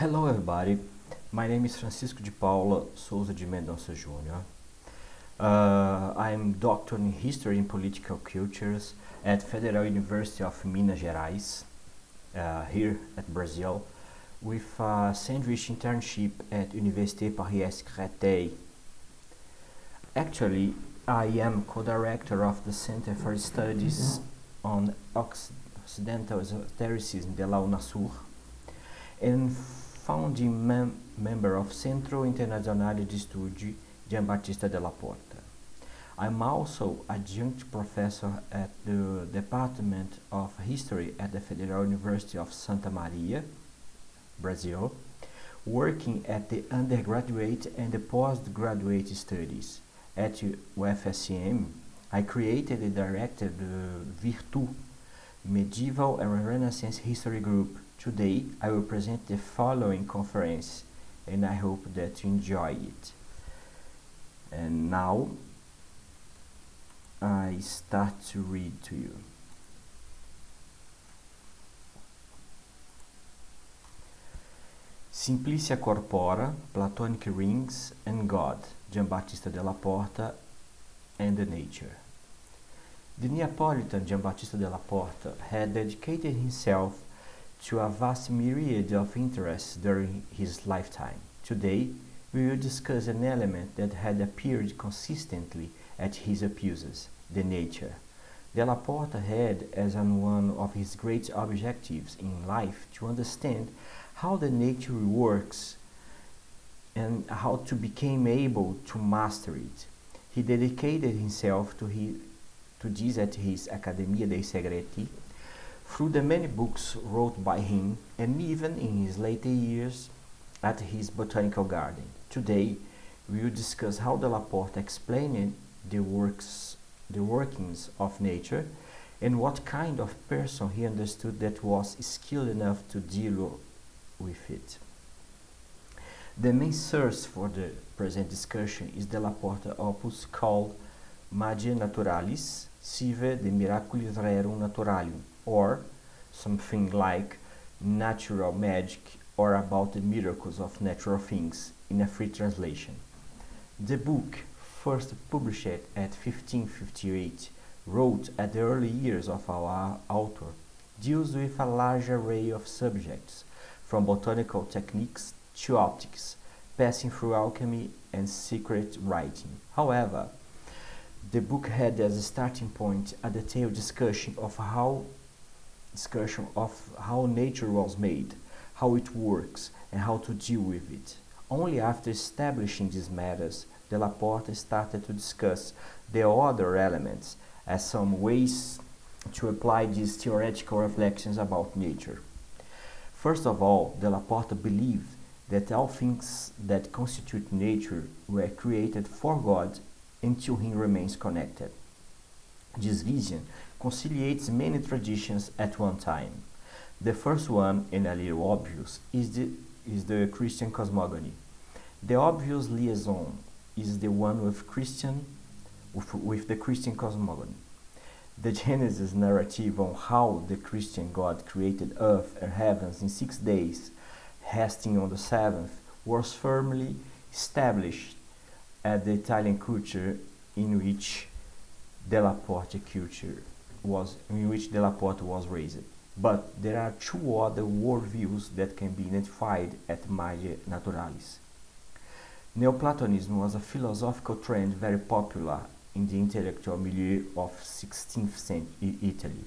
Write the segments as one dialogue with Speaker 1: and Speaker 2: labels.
Speaker 1: Hello everybody, my name is Francisco de Paula Souza de Mendonça Jr. Uh, I'm doctor in history and political cultures at Federal University of Minas Gerais, uh, here at Brazil, with a sandwich internship at Université Paris-Créteil. Actually, I am co-director of the Center for Studies on Occidental Esotericism de la UNASUR and founding mem member of Centro Internazionale di Studi Giambattista della Porta. I'm also adjunct professor at the Department of History at the Federal University of Santa Maria, Brazil, working at the undergraduate and the postgraduate studies. At UFSM, I created and directed the Virtu, Medieval and Renaissance History Group. Today, I will present the following conference, and I hope that you enjoy it. And now, I start to read to you. Simplicia Corpora, Platonic Rings and God, Giambattista della Porta and the Nature. The Neapolitan Giambattista della Porta had dedicated himself to a vast myriad of interests during his lifetime. Today, we will discuss an element that had appeared consistently at his abuses, the nature. Della Porta had as one of his great objectives in life to understand how the nature works and how to become able to master it. He dedicated himself to, his, to this at his Accademia dei Segreti through the many books wrote by him and even in his later years at his botanical garden. Today, we will discuss how Della Porta explained the works the workings of nature and what kind of person he understood that was skilled enough to deal with it. The main source for the present discussion is Della Porta opus called Magia Naturalis Sive de Miraculis Rerum Naturalium, or something like Natural Magic or about the miracles of natural things in a free translation. The book, first published at 1558, wrote at the early years of our author, deals with a large array of subjects, from botanical techniques to optics, passing through alchemy and secret writing. However, the book had as a starting point a detailed discussion of how discussion of how nature was made, how it works, and how to deal with it. Only after establishing these matters, Della Porta started to discuss the other elements as some ways to apply these theoretical reflections about nature. First of all, Della Porta believed that all things that constitute nature were created for God until he remains connected. This vision conciliates many traditions at one time. The first one, and a little obvious, is the, is the Christian cosmogony. The obvious liaison is the one with Christian with, with the Christian cosmogony. The Genesis narrative on how the Christian God created earth and heavens in six days, resting on the seventh, was firmly established at the Italian culture in which Della Porta culture was in which Della Porta was raised. But there are two other worldviews that can be identified at Magia Naturalis. Neoplatonism was a philosophical trend very popular in the intellectual milieu of 16th century Italy.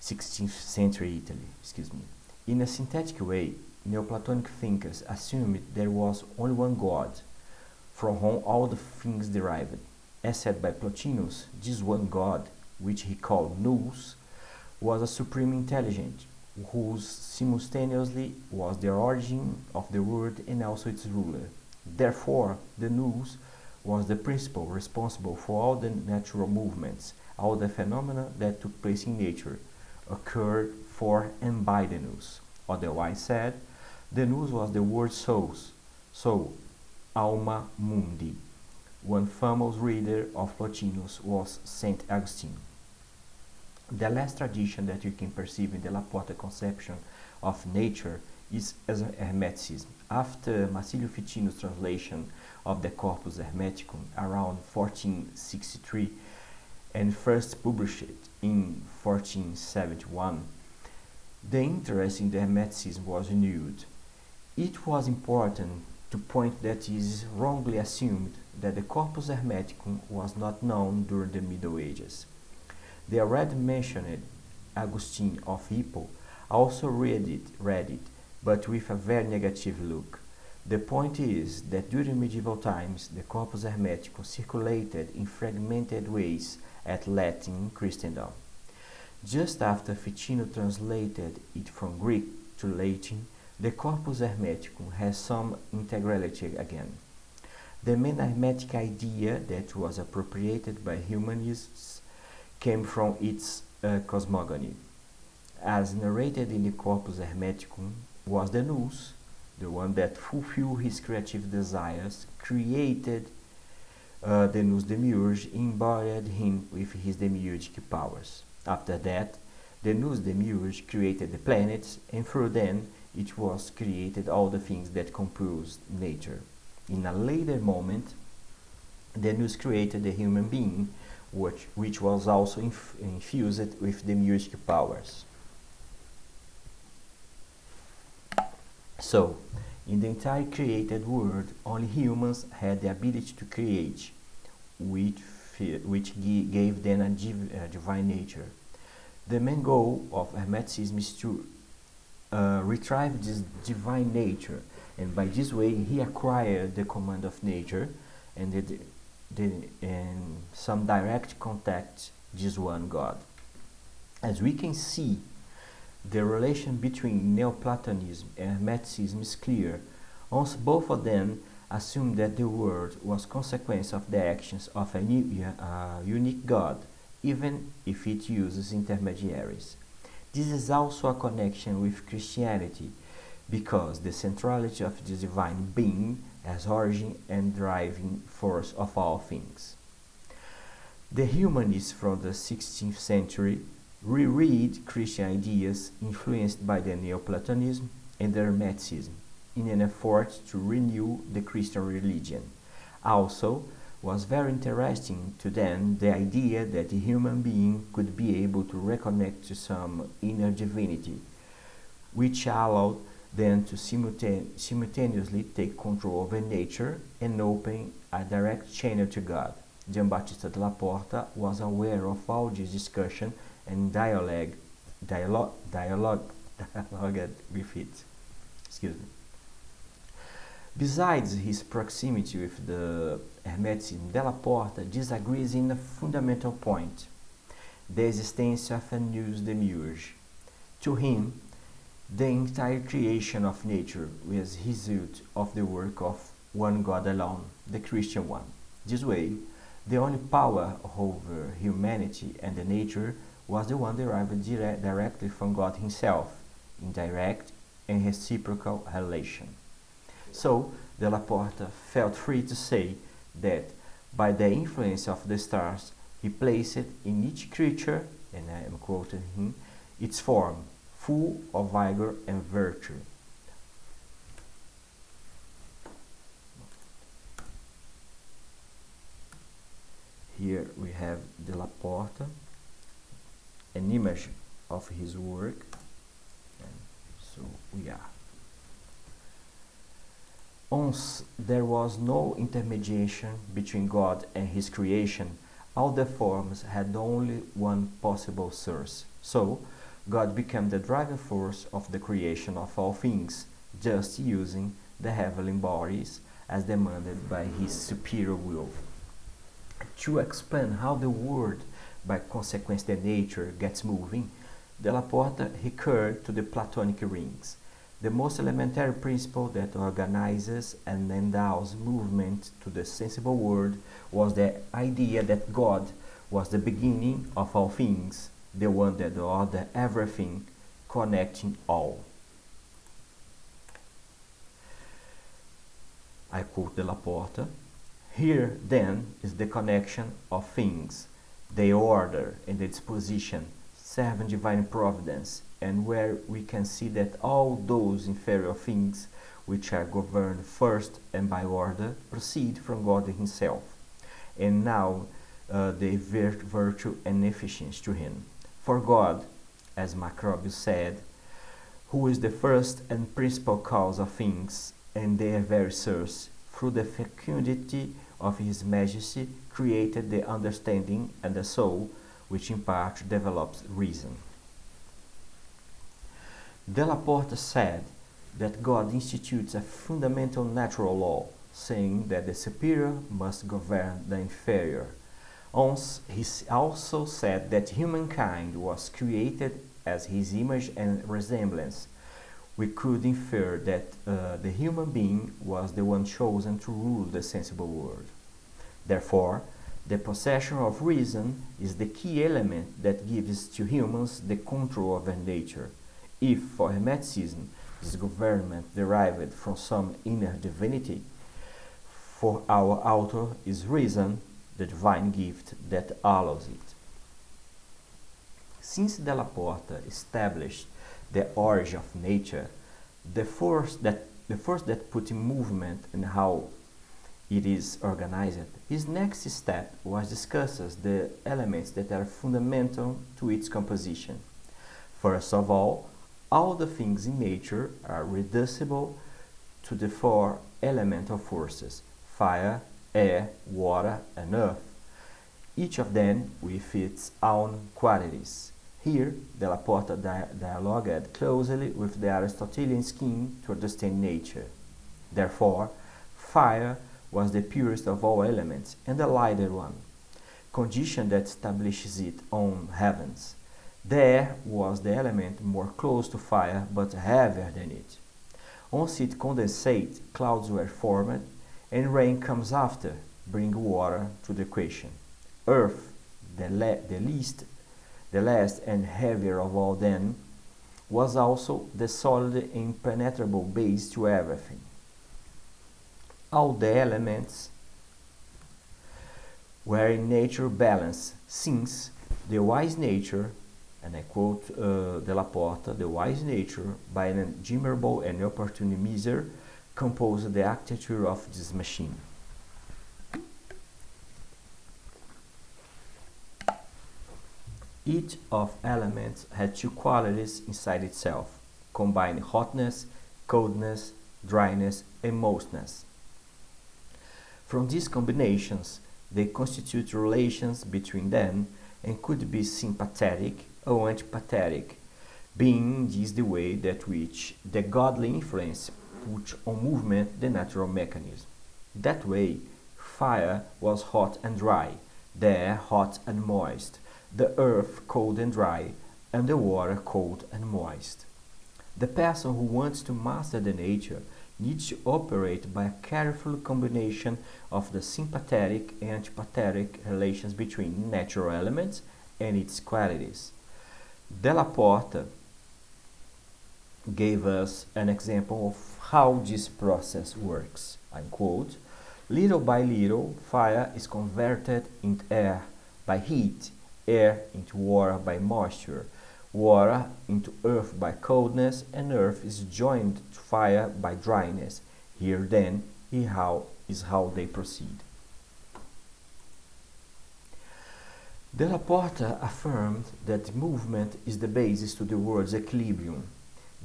Speaker 1: 16th century Italy, excuse me. In a synthetic way, Neoplatonic thinkers assumed there was only one God, from whom all the things derived. As said by Plotinus, this one God, which he called Nous, was a supreme intelligence, whose simultaneously was the origin of the world and also its ruler. Therefore, the Nous was the principle responsible for all the natural movements, all the phenomena that took place in nature, occurred for and by the Nous. Otherwise said, the Nous was the word souls, soul, alma mundi. One famous reader of Plotinus was Saint Augustine. The last tradition that you can perceive in the Porta conception of nature is as Hermeticism. After Marsilio Ficino's translation of the Corpus Hermeticum around 1463 and first published in 1471, the interest in the Hermeticism was renewed. It was important to point that it is wrongly assumed that the Corpus Hermeticum was not known during the Middle Ages. The already mentioned Augustine of Hippo also read it, read it, but with a very negative look. The point is that during medieval times the Corpus Hermeticum circulated in fragmented ways at Latin Christendom. Just after Ficino translated it from Greek to Latin, the Corpus Hermeticum has some integrality again. The main Hermetic idea that was appropriated by humanists came from its uh, cosmogony. As narrated in the Corpus Hermeticum, was the nous, the one that fulfilled his creative desires, created uh, the nous demiurge, embodied him with his demiurgic powers. After that, the nous demiurge created the planets, and through them it was created all the things that compose nature. In a later moment, the nous created the human being, which, which was also inf infused with demiurgic powers. So, in the entire created world, only humans had the ability to create, which, which gave them a, div a divine nature. The main goal of Hermeticism is to uh, retrieve this divine nature, and by this way he acquired the command of nature and the, the, and some direct contact this one God. As we can see, the relation between Neoplatonism and Hermeticism is clear, once both of them assume that the world was consequence of the actions of a new, uh, unique God, even if it uses intermediaries. This is also a connection with Christianity, because the centrality of the divine being as origin and driving force of all things. The humanists from the 16th century reread Christian ideas influenced by the Neoplatonism and the Hermeticism in an effort to renew the Christian religion. Also, was very interesting to them the idea that the human being could be able to reconnect to some inner divinity, which allowed them to simultane simultaneously take control over nature and open a direct channel to God. Giambattista della Porta was aware of all this discussion and dialogue, dialogue, dialogue, dialogue with it. Excuse me. Besides his proximity with the Hermeticism, Della Porta disagrees in a fundamental point, the existence of a nous demiurge. To him, the entire creation of nature was result of the work of one God alone, the Christian one. This way, the only power over humanity and the nature was the one derived dire directly from God himself, in direct and reciprocal relation. So, Della Porta felt free to say that by the influence of the stars, he placed in each creature, and I am quoting him, its form, full of vigor and virtue. Here we have Della Porta an image of his work. And so we are. Once there was no intermediation between God and his creation all the forms had only one possible source. So God became the driving force of the creation of all things just using the heavenly bodies as demanded by his superior will. To explain how the world by consequence the nature gets moving, Della Porta recurred to the Platonic rings, the most elementary principle that organizes and endows movement to the sensible world was the idea that God was the beginning of all things, the one that ordered everything, connecting all. I quote Della Porta, here then is the connection of things, the order and the disposition, serving divine providence, and where we can see that all those inferior things which are governed first and by order proceed from God Himself, and now uh, they vir- virtue and efficiency to Him. For God, as Macrobius said, who is the first and principal cause of things and their very source, through the fecundity of His Majesty, created the understanding and the soul, which in part develops reason. Della Porta said that God institutes a fundamental natural law, saying that the superior must govern the inferior. He also said that humankind was created as his image and resemblance. We could infer that uh, the human being was the one chosen to rule the sensible world. Therefore, the possession of reason is the key element that gives to humans the control of their nature. If, for Hermeticism, this government derived from some inner divinity, for our author is reason, the divine gift that allows it. Since Della Porta established the origin of nature, the force that the force that put in movement and how it is organized, his next step was discusses the elements that are fundamental to its composition. First of all, all the things in nature are reducible to the four elemental forces fire, air, water, and earth, each of them with its own qualities. Here, Della Porta di dialogued closely with the Aristotelian scheme to understand nature. Therefore, fire was the purest of all elements and the lighter one, condition that establishes it on heavens. There was the element more close to fire but heavier than it. Once it condensates, clouds were formed, and rain comes after, bring water to the equation. Earth, the, the least, the last and heavier of all them, was also the solid impenetrable base to everything. All the elements were in nature balanced, since the wise nature and I quote uh, Della Porta, the wise nature, by an admirable and opportune miser, composed the architecture of this machine. Each of elements had two qualities inside itself, combining hotness, coldness, dryness, and moistness. From these combinations, they constitute relations between them and could be sympathetic or antipathetic, being this the way that which the godly influence put on movement the natural mechanism. That way, fire was hot and dry, the air hot and moist, the earth cold and dry, and the water cold and moist. The person who wants to master the nature needs to operate by a careful combination of the sympathetic and antipathetic relations between natural elements and its qualities. Della Porta gave us an example of how this process works. I quote, little by little, fire is converted into air by heat, air into water by moisture, water into earth by coldness, and earth is joined to fire by dryness. Here then is how, is how they proceed. Della Porta affirmed that movement is the basis to the world's equilibrium,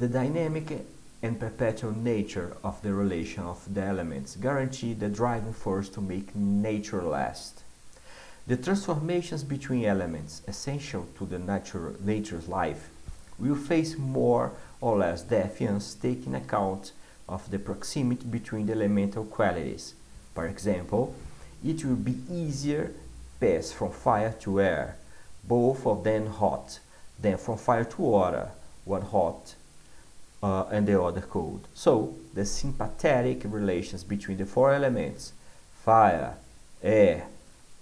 Speaker 1: the dynamic and perpetual nature of the relation of the elements guarantee the driving force to make nature last. The transformations between elements essential to the nature, nature's life will face more or less defiance taking account of the proximity between the elemental qualities. For example, it will be easier pass from fire to air, both of them hot, than from fire to water, one hot uh, and the other cold. So, the sympathetic relations between the four elements, fire, air,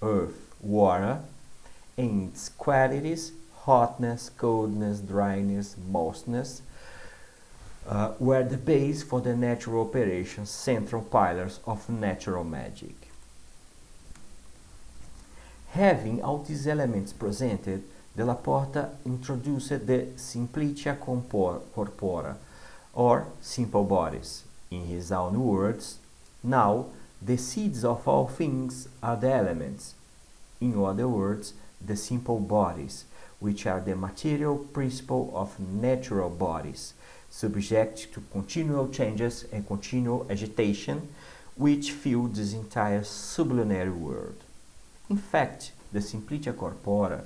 Speaker 1: earth, water, and its qualities, hotness, coldness, dryness, moistness, uh, were the base for the natural operations, central pillars of natural magic. Having all these elements presented, Della Porta introduced the Simplicia Corpora, or simple bodies. In his own words, now the seeds of all things are the elements. In other words, the simple bodies, which are the material principle of natural bodies, subject to continual changes and continual agitation, which fill this entire sublunary world. In fact, the Simplicia Corpora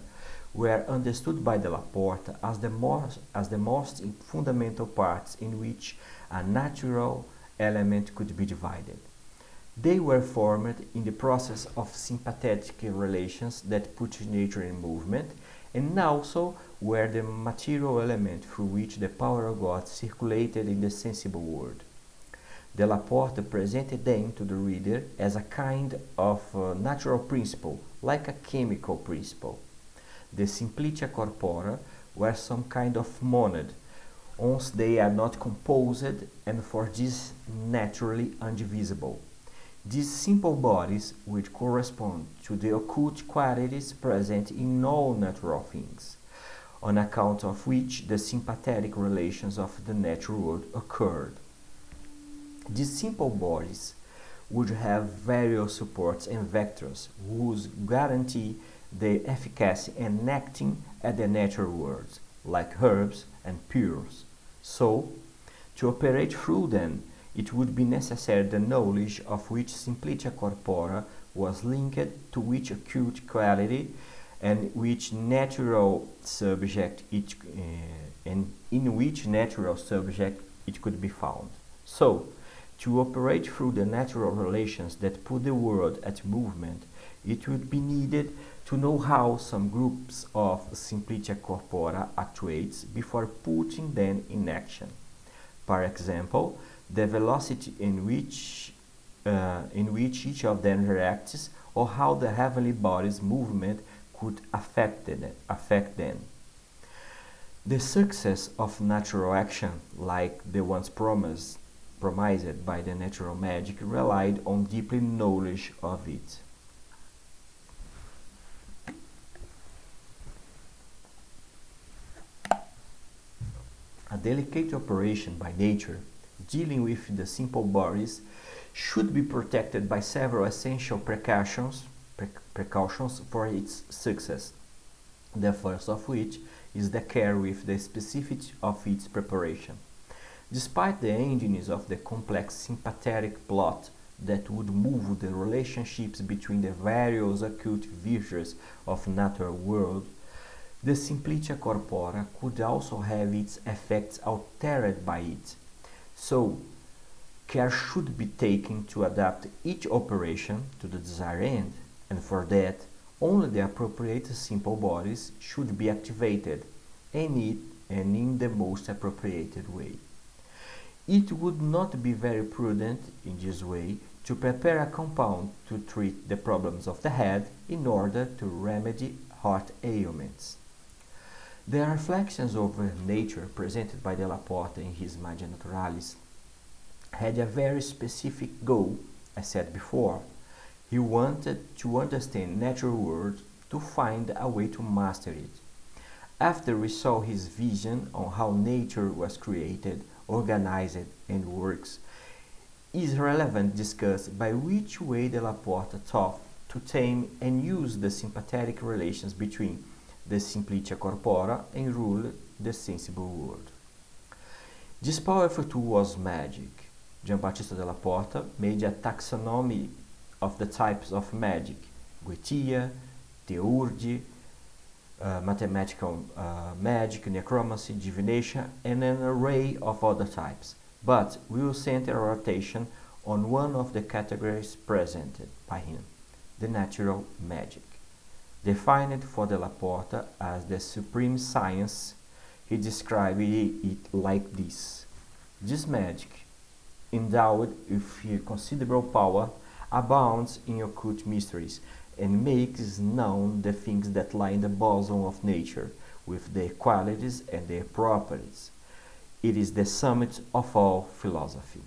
Speaker 1: were understood by Della Porta as the, most, as the most fundamental parts in which a natural element could be divided. They were formed in the process of sympathetic relations that put nature in movement and also were the material element through which the power of God circulated in the sensible world. Della Porta presented them to the reader as a kind of uh, natural principle, like a chemical principle. The simplicia corpora were some kind of monad, once they are not composed and for this naturally indivisible. These simple bodies which correspond to the occult qualities present in all natural things, on account of which the sympathetic relations of the natural world occurred. These simple bodies would have various supports and vectors whose guarantee the efficacy and acting at the natural world, like herbs and pures. So, to operate through them, it would be necessary the knowledge of which simplicia corpora was linked to which occult quality and which natural subject it, uh, and in which natural subject it could be found. So, to operate through the natural relations that put the world at movement, it would be needed to know how some groups of simplicia corpora actuates before putting them in action. For example, the velocity in which, uh, in which each of them reacts or how the heavenly body's movement could affect, it, affect them. The success of natural action, like the ones promised, promised by the natural magic, relied on deeply knowledge of it. A delicate operation by nature dealing with the simple bodies should be protected by several essential precautions, pre precautions for its success. The first of which is the care with the specifics of its preparation. Despite the engines of the complex sympathetic plot that would move the relationships between the various occult virtues of natural world, the simplicia corpora could also have its effects altered by it, so, care should be taken to adapt each operation to the desired end, and for that, only the appropriate simple bodies should be activated, and, it, and in the most appropriate way. It would not be very prudent, in this way, to prepare a compound to treat the problems of the head in order to remedy heart ailments. The reflections over uh, nature presented by Della Porta in his Magia Naturalis had a very specific goal, I said before. He wanted to understand natural world to find a way to master it. After we saw his vision on how nature was created, organized, and works, is relevant discuss by which way Della Porta thought to tame and use the sympathetic relations between the simplicia corpora and rule the sensible world. This powerful tool was magic. Giambattista della Porta made a taxonomy of the types of magic, Goetia, Theurgy, uh, mathematical uh, magic, necromancy, divination, and an array of other types. But we will center our attention on one of the categories presented by him, the natural magic. Defined for Della Porta as the supreme science, he described it like this. This magic, endowed with considerable power, abounds in occult mysteries and makes known the things that lie in the bosom of nature, with their qualities and their properties. It is the summit of all philosophy.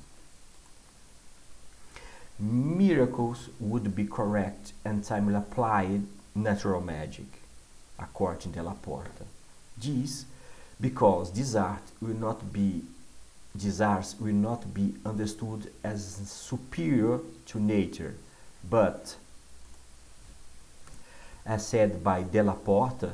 Speaker 1: Miracles would be correct and timely applied natural magic. according to Laporta. This because this art will not be these arts will not be understood as superior to nature, but as said by Della Porta,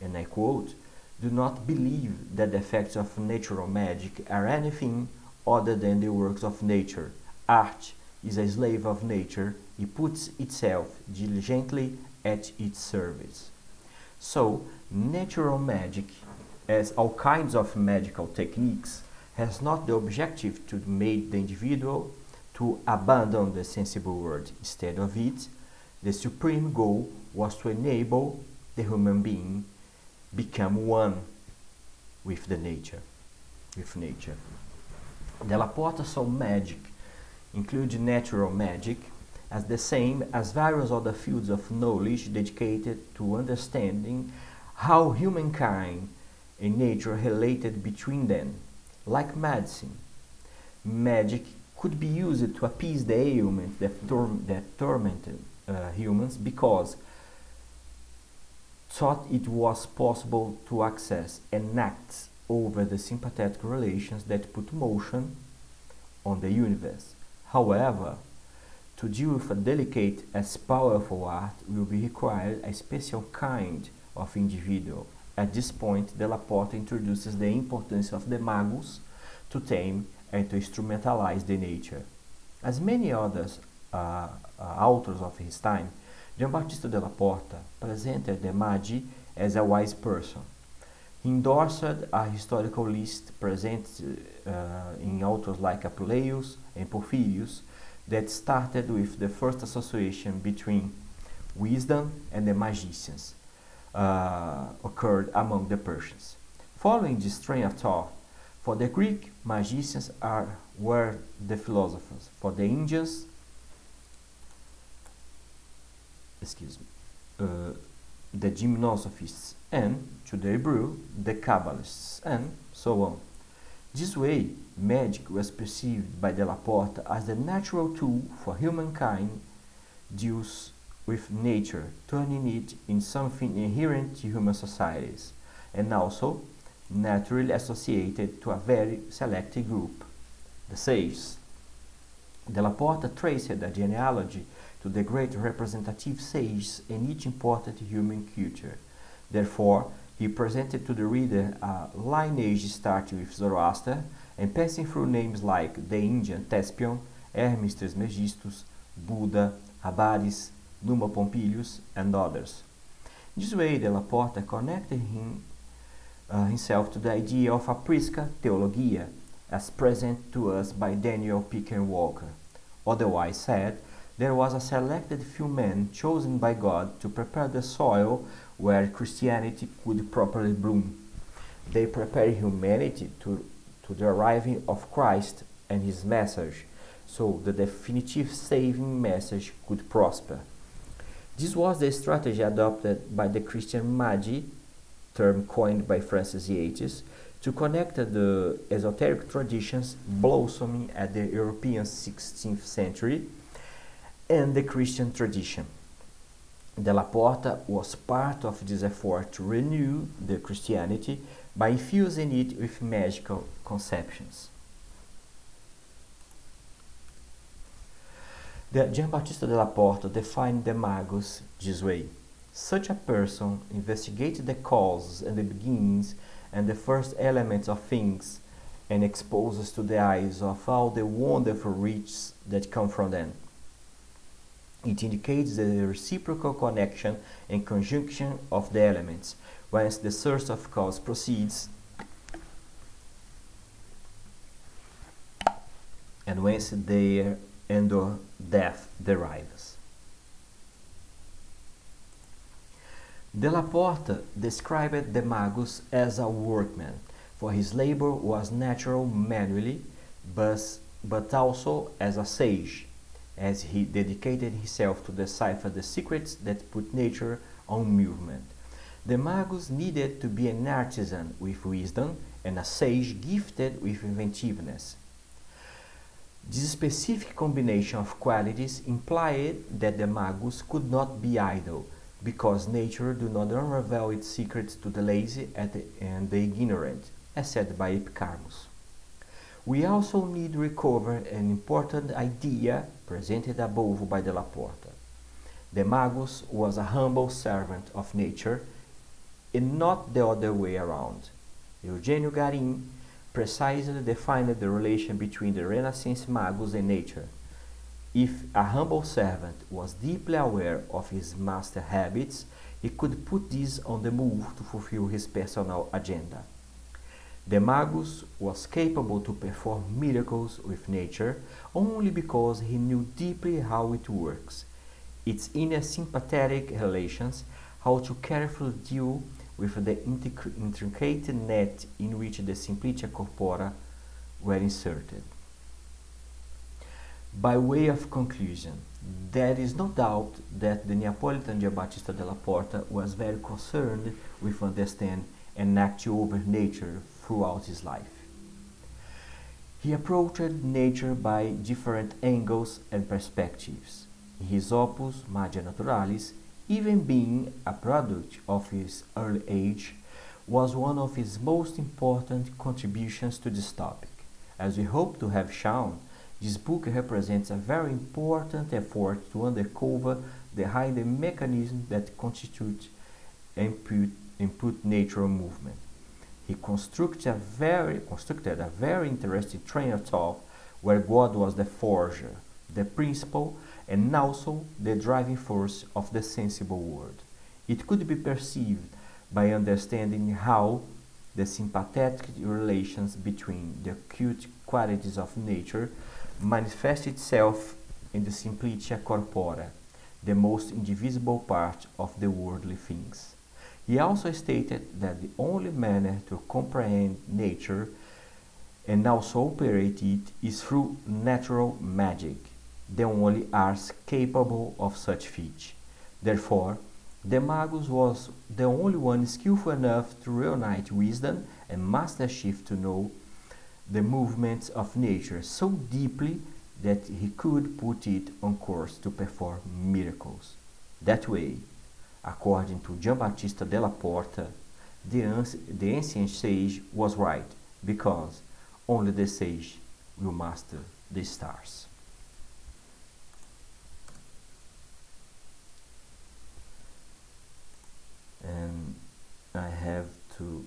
Speaker 1: and I quote, do not believe that the effects of natural magic are anything other than the works of nature. Art is a slave of nature, it puts itself diligently at its service. So, natural magic, as all kinds of magical techniques, has not the objective to make the individual to abandon the sensible world. Instead of it, the supreme goal was to enable the human being become one with the nature, with nature. Della Porta saw magic, including natural magic, as the same as various other fields of knowledge dedicated to understanding how humankind and nature related between them, like medicine. Magic could be used to appease the ailments that, that tormented uh, humans because thought it was possible to access and act over the sympathetic relations that put motion on the universe. However, to deal with a delicate as powerful art will be required a special kind of individual. At this point, Della Porta introduces the importance of the magus to tame and to instrumentalize the nature. As many others uh, uh, authors of his time, Giambattista della Porta presented the Magi as a wise person. He endorsed a historical list present uh, in authors like Apuleius and Porphyrius that started with the first association between wisdom and the magicians uh, occurred among the Persians. Following this train of thought, for the Greek, magicians are, were the philosophers. For the Indians, excuse me, uh, the gymnosophists, and to the Hebrew, the Kabbalists, and so on. This way, magic was perceived by Della Porta as the natural tool for humankind deals with nature, turning it in something inherent to human societies, and also naturally associated to a very selected group, the sages. Della Porta traced the genealogy to the great representative sages in each important human culture. Therefore, he presented to the reader a lineage starting with Zoroaster and passing through names like the Indian Thespion, Hermes Trismegistus, Buddha, Abaris, Numa Pompilius, and others. This way, Della Porta connected him, uh, himself to the idea of a prisca theologia, as present to us by Daniel Pickering Walker. Otherwise said, there was a selected few men chosen by God to prepare the soil where Christianity could properly bloom. They prepared humanity to, to the arriving of Christ and his message, so the definitive saving message could prosper. This was the strategy adopted by the Christian Magi, term coined by Frances Yates, to connect the esoteric traditions blossoming at the European 16th century and the Christian tradition. Della Porta was part of this effort to renew the Christianity by infusing it with magical conceptions. The Giambattista della Porta defined the magus this way. Such a person investigates the causes and the beginnings and the first elements of things and exposes to the eyes of all the wonderful riches that come from them. It indicates the reciprocal connection and conjunction of the elements, whence the source of cause proceeds and whence their end or death derives. Della Porta described the magus as a workman, for his labor was natural manually, but, but also as a sage, as he dedicated himself to decipher the secrets that put nature on movement. The magus needed to be an artisan with wisdom and a sage gifted with inventiveness. This specific combination of qualities implied that the magus could not be idle, because nature do not unravel its secrets to the lazy and the ignorant, as said by Epicharmus. We also need to recover an important idea presented above by Della Porta. The Magus was a humble servant of nature and not the other way around. Eugenio Garin precisely defined the relation between the Renaissance Magus and nature. If a humble servant was deeply aware of his master habits, he could put these on the move to fulfill his personal agenda. The Magus was capable to perform miracles with nature only because he knew deeply how it works, its inner sympathetic relations, how to carefully deal with the intricate net in which the Simplicia Corpora were inserted. By way of conclusion, there is no doubt that the Neapolitan Giambattista della Porta was very concerned with understanding and acting over nature throughout his life. He approached nature by different angles and perspectives. In his opus Magia Naturalis, even being a product of his early age, was one of his most important contributions to this topic. As we hope to have shown, this book represents a very important effort to uncover the hidden mechanisms that constitute input, input natural movement. He constructed a very constructed a very interesting train of thought where God was the forger, the principle, and also the driving force of the sensible world. It could be perceived by understanding how the sympathetic relations between the occult qualities of nature manifests itself in the simplicia corpora, the most indivisible part of the worldly things. He also stated that the only manner to comprehend nature and also operate it is through natural magic, the only arts capable of such feat. Therefore, the Magus was the only one skillful enough to reunite wisdom and mastership to know the movements of nature so deeply that he could put it on course to perform miracles. That way, according to Giambattista della Porta, the, the ancient sage was right, because only the sage will master the stars. And I have to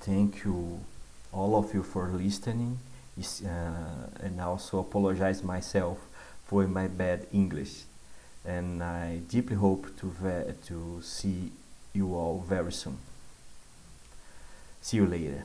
Speaker 1: thank you all of you for listening uh, and also apologize myself for my bad English and I deeply hope to, to see you all very soon. See you later.